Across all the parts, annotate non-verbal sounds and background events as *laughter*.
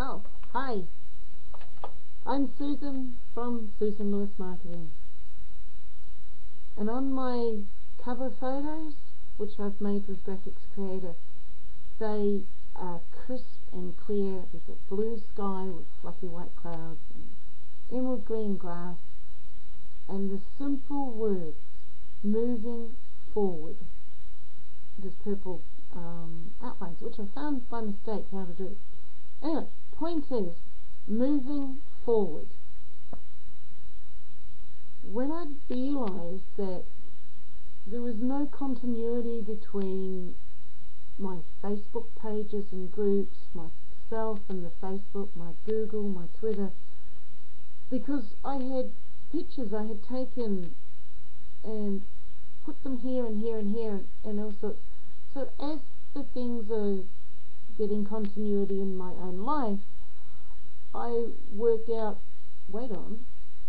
Oh, hi. I'm Susan from Susan Lewis Marketing. And on my cover photos, which I've made with Graphics Creator, they are crisp and clear. There's a blue sky with fluffy white clouds and emerald green grass and the simple words, moving forward. There's purple um, outlines, which I found by mistake how to do. Anyway, point is, moving forward. When I realized that there was no continuity between my Facebook pages and groups, myself and the Facebook, my Google, my Twitter, because I had pictures I had taken and put them here and here and here and all sorts. So as the things are getting continuity in my own life, I worked out, wait on,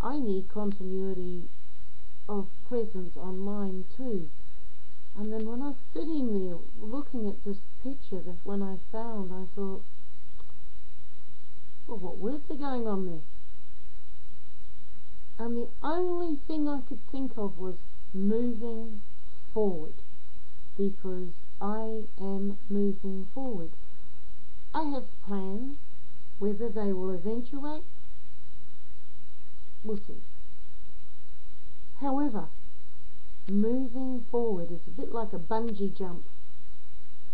I need continuity of presence online too. And then when I was sitting there looking at this picture, that when I found, I thought, well, what words are going on there? And the only thing I could think of was moving forward because I am moving forward. I have plans. Whether they will eventuate, we'll see. However, moving forward is a bit like a bungee jump.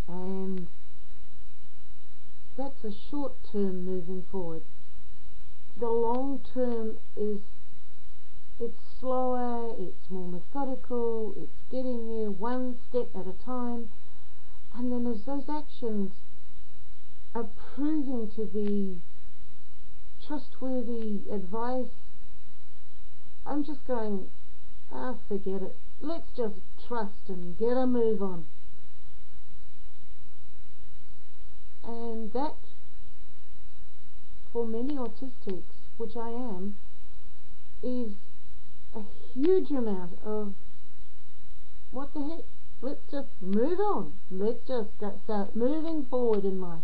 And that's a short term moving forward. The long term is it's slower, it's more methodical, it's getting there one step at a time. And then as those actions are proving to be trustworthy advice, I'm just going, ah, forget it. Let's just trust and get a move on. And that, for many autistics, which I am, is a huge amount of what the heck? Let's just move on. Let's just start moving forward in life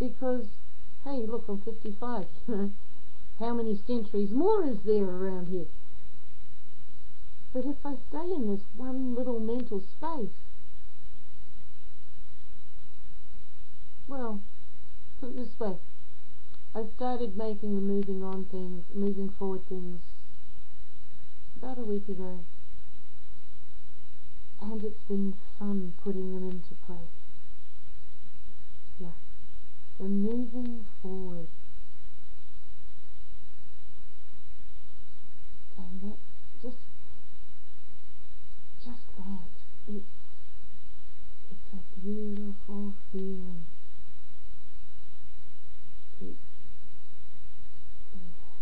because, hey, look, I'm 55, *laughs* you know, how many centuries more is there around here? But if I stay in this one little mental space, well, put it this way, I started making the moving on things, moving forward things about a week ago. And it's been fun putting them into place. So moving forward. And that just just that. It's it's a beautiful feeling. It's uh,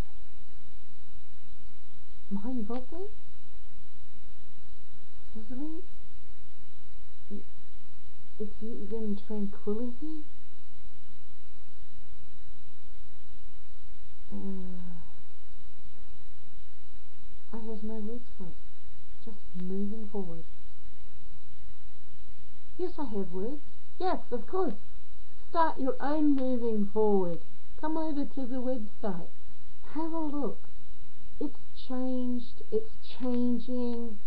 mind-boggling, sizzling. It, it's even tranquility. Uh, I have no words for it. Just moving forward. Yes, I have words. Yes, of course. Start your own moving forward. Come over to the website. Have a look. It's changed. It's changing.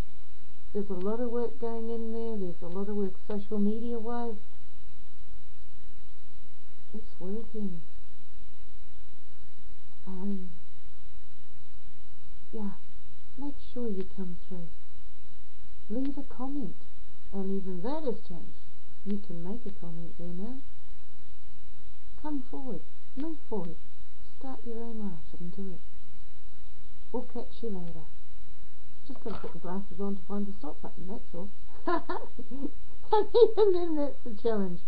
There's a lot of work going in there. There's a lot of work social media wise. It's working. Um, yeah, make sure you come through. Leave a comment. And even that has changed. You can make a comment there now. Come forward. Move forward. Start your own life and do it. We'll catch you later. Just got to put the glasses on to find the stop button, that's all. *laughs* and even then that's the challenge.